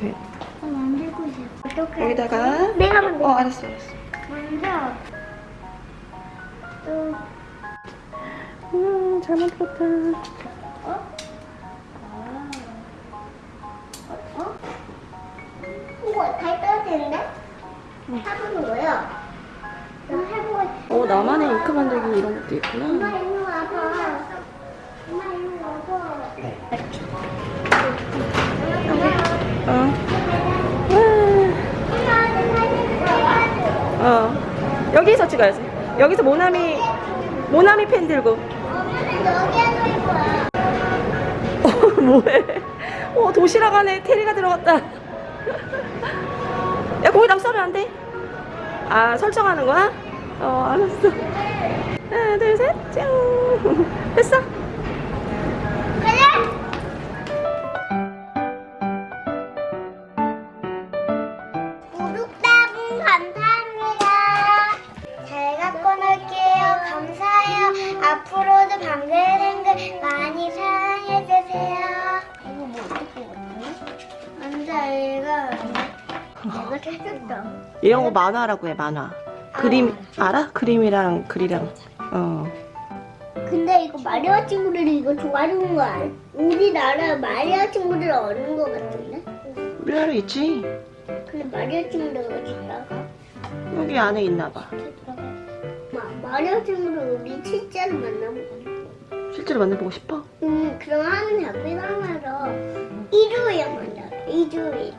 옆에. 어, 만들고 싶어. 어떻게? 여기다가. 내가 만들. 어 알았어 알았어. 만져. 또. 음잘 만들었다. 어? 아. 어? 어? 이거 다 떨어지는데? 응. 해보는 거예요. 어 나만의 잉크 만들기 이런 것도 있구나 엄마 일로 와봐 엄마 일로 와봐 네. 어 여기서 찍어야지 여기서 모나미 모나미 펜 들고. 어 뭐해 어 도시락 안에 테리가 들어갔다 야 거기다 썰면 안 돼? 아 설정하는 거야? 어 알았어 하나 둘셋 짠 됐어? 앞으로도 방글뱅글 많이 사랑해주세요. 이거 뭐 어떻게 먹지? 앉아, 얘가. 내가 찾았다. 이런 거 만화라고 해 만화 그림 알아? 그림이랑 글이랑 어 근데 이거 마리아 친구들이 이거 좋아하는 거 알아? 우리나라 마리아 친구들 어는 거 같은데? 우리나라 있지 근데 마리아 친구들 어디 있다가? 여기 안에 있나 봐 마, 마리아 친구를 우리 실제로 만나보고 실제로 만나보고 싶어? 음, 그럼 하는 가면서 일요일에 만나 일요일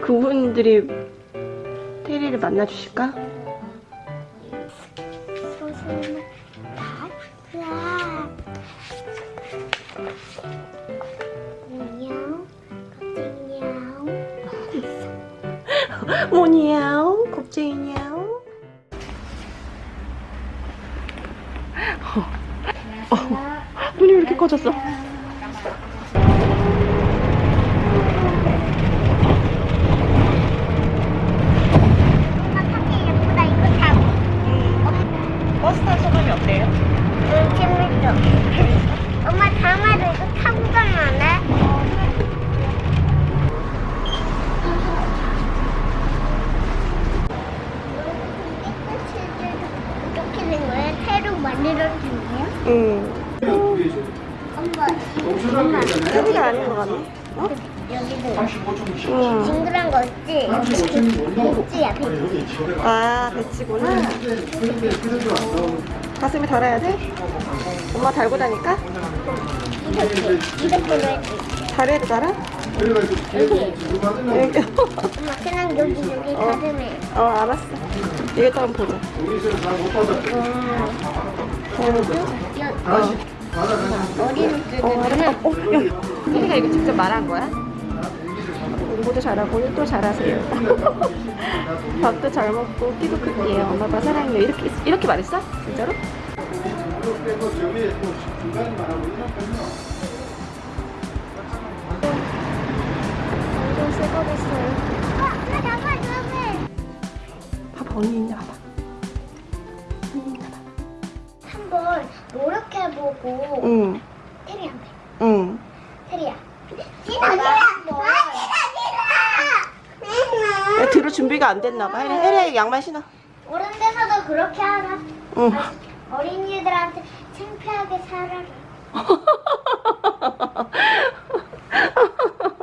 그분들이 테리를 만나주실까? 안녕 안녕 뭐니야옹 겁쟁이냐옹 눈이 왜 이렇게 커졌어? 엄마 타기 예쁘다 이거 타고 버스 탄 소감이 어때요? 응 재밌어 엄마 다음에도 이거 타고 가면 안 돼? 엄마 테리가 아닌 것 같네 어? 여기도 응. 징그란 거 있지? 배지야 배지 아 배치구나 가슴에 달아야 돼? 엄마 달고 다니까? 이렇게 다리에도 달아? 여기 여기 엄마 그냥 여기 여기 어. 가슴에 어 알았어 이것도 한번 보자 여, 머리로 어, 뜯으면 어, 야, 혜리가 이거 직접 말한 거야? 공부도 잘하고 일도 잘하세요. 밥도 잘 먹고 키도 클게요. 엄마 아빠 사랑해요. 이렇게 이렇게 말했어? 진짜로? 완전 새거 됐어요 어, 나 나가 나가 봐봐 언니 있나 봐 노력해보고 응, 테리한테 응. 테리야 지나가 한번 야, 뒤로 준비가 안 됐나 봐. 혜리, 혜리 양말 신어. 어른 돼서도 그렇게 하라 응. 어린이들한테 창피하게 살아라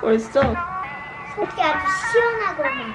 벌써? 속이 아주 시원하구만